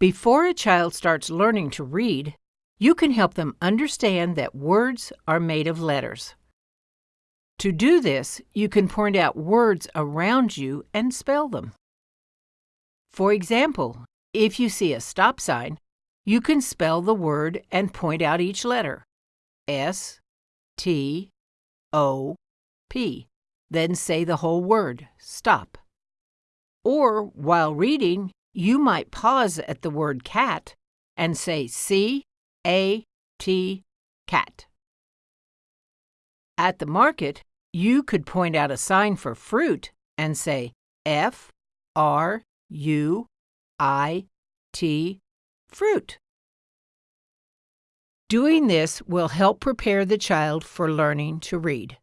Before a child starts learning to read, you can help them understand that words are made of letters. To do this, you can point out words around you and spell them. For example, if you see a stop sign, you can spell the word and point out each letter. S, T, O, P. Then say the whole word, stop. Or, while reading, you might pause at the word cat and say C, A, T, cat. At the market, you could point out a sign for fruit and say F, R, U, I, T, fruit. Doing this will help prepare the child for learning to read.